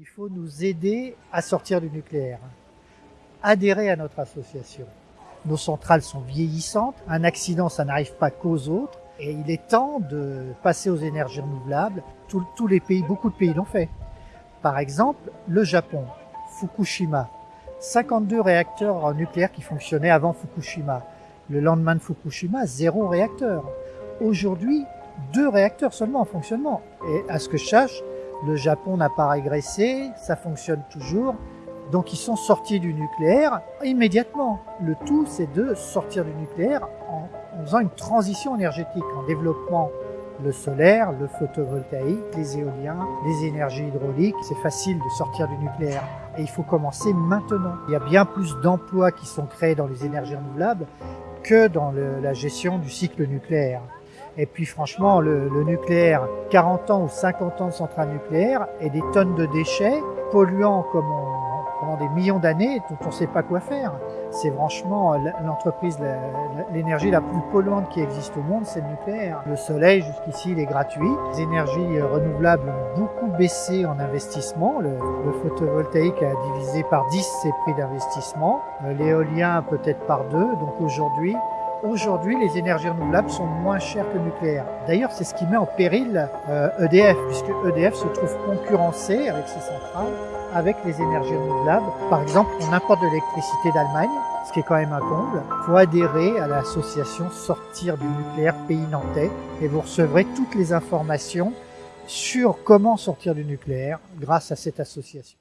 Il faut nous aider à sortir du nucléaire. Adhérer à notre association. Nos centrales sont vieillissantes. Un accident, ça n'arrive pas qu'aux autres. Et il est temps de passer aux énergies renouvelables. tous les pays, beaucoup de pays l'ont fait. Par exemple, le Japon, Fukushima. 52 réacteurs nucléaires qui fonctionnaient avant Fukushima. Le lendemain de Fukushima, zéro réacteur. Aujourd'hui, deux réacteurs seulement en fonctionnement. Et à ce que je sache, le Japon n'a pas régressé, ça fonctionne toujours. Donc ils sont sortis du nucléaire immédiatement. Le tout, c'est de sortir du nucléaire en, faisant une transition énergétique, en développant le solaire, le photovoltaïque, les éoliens, les énergies hydrauliques. C'est facile de sortir du nucléaire. Et il faut commencer maintenant. Il y a bien plus d'emplois qui sont créés dans les énergies renouvelables que dans la gestion du cycle nucléaire. Et puis franchement, le, nucléaire, 40 ans ou 50 ans de centrale nucléaire et des tonnes de déchets polluants comme pendant des millions d'années dont on ne sait pas quoi faire. C'est franchement l'entreprise, l'énergie la plus polluante qui existe au monde, c'est le nucléaire. Le soleil, jusqu'ici, il est gratuit. Les énergies renouvelables ont beaucoup baissé en investissement. Le, le photovoltaïque a divisé par 10 ses prix d'investissement. L'éolien peut-être par deux. Donc aujourd'hui, Aujourd'hui, les énergies renouvelables sont moins chères que le nucléaire. D'ailleurs, c'est ce qui met en péril EDF, euh, e puisque EDF se trouve concurrencé avec ses centrales avec les énergies renouvelables. Par exemple, on importe de l'électricité d'Allemagne, ce qui est quand même un comble. Il faut adhérer à l'association Sortir du nucléaire Pays Nantais et vous recevrez toutes les informations sur comment sortir du nucléaire grâce à cette association.